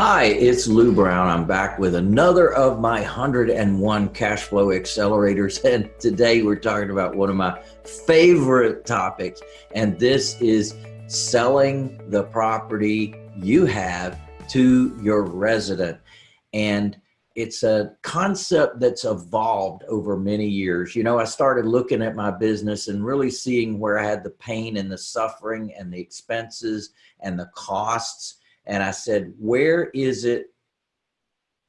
Hi, it's Lou Brown. I'm back with another of my 101 cash flow accelerators. And today we're talking about one of my favorite topics. And this is selling the property you have to your resident. And it's a concept that's evolved over many years. You know, I started looking at my business and really seeing where I had the pain and the suffering and the expenses and the costs and I said, where is it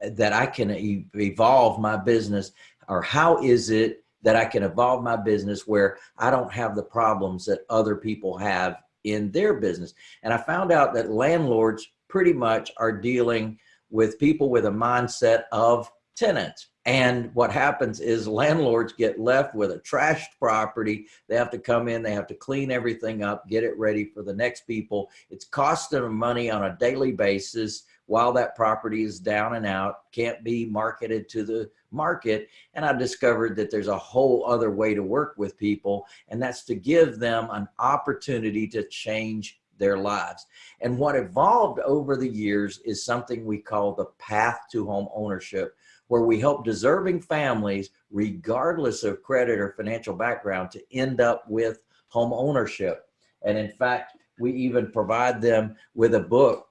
that I can evolve my business or how is it that I can evolve my business where I don't have the problems that other people have in their business. And I found out that landlords pretty much are dealing with people with a mindset of tenants. And what happens is landlords get left with a trashed property. They have to come in, they have to clean everything up, get it ready for the next people. It's costing them money on a daily basis while that property is down and out, can't be marketed to the market. And I discovered that there's a whole other way to work with people, and that's to give them an opportunity to change their lives. And what evolved over the years is something we call the path to home ownership, where we help deserving families, regardless of credit or financial background, to end up with home ownership. And in fact, we even provide them with a book.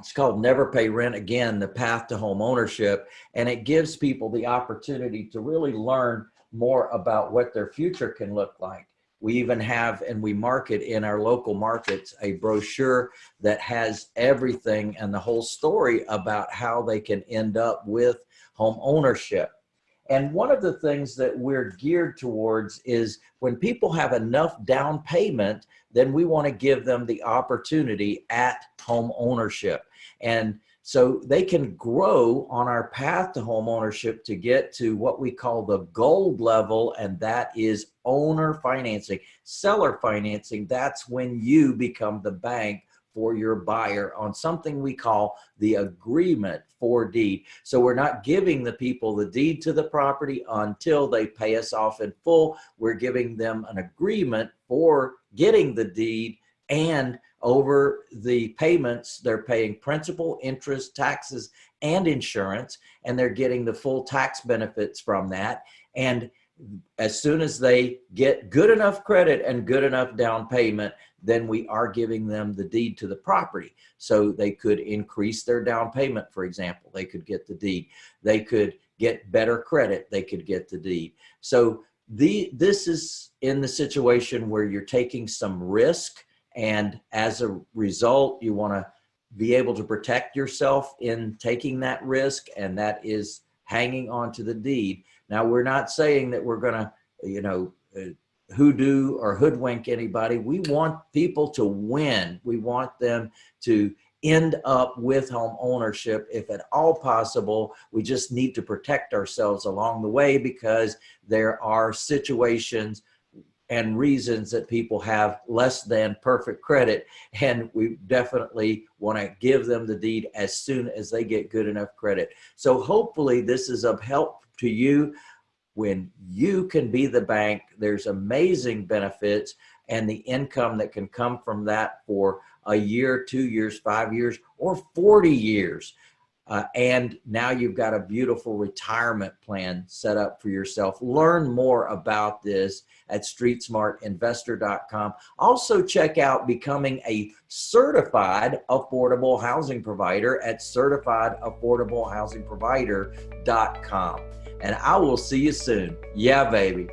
It's called Never Pay Rent Again, The Path to Home Ownership. And it gives people the opportunity to really learn more about what their future can look like. We even have, and we market in our local markets, a brochure that has everything and the whole story about how they can end up with home ownership. And one of the things that we're geared towards is when people have enough down payment, then we want to give them the opportunity at home ownership. And so they can grow on our path to home ownership to get to what we call the gold level, and that is owner financing, seller financing. That's when you become the bank for your buyer on something we call the agreement for deed. So we're not giving the people the deed to the property until they pay us off in full. We're giving them an agreement for getting the deed and over the payments, they're paying principal, interest, taxes, and insurance, and they're getting the full tax benefits from that. And as soon as they get good enough credit and good enough down payment, then we are giving them the deed to the property. So they could increase their down payment, for example, they could get the deed. They could get better credit, they could get the deed. So the, this is in the situation where you're taking some risk and as a result, you wanna be able to protect yourself in taking that risk and that is hanging on to the deed. Now, we're not saying that we're gonna, you know, uh, hoodoo or hoodwink anybody. We want people to win. We want them to end up with home ownership if at all possible. We just need to protect ourselves along the way because there are situations and reasons that people have less than perfect credit. And we definitely want to give them the deed as soon as they get good enough credit. So hopefully this is of help to you when you can be the bank, there's amazing benefits and the income that can come from that for a year, two years, five years, or 40 years. Uh, and now you've got a beautiful retirement plan set up for yourself. Learn more about this at streetsmartinvestor.com. Also check out becoming a certified affordable housing provider at certifiedaffordablehousingprovider.com and I will see you soon. Yeah, baby.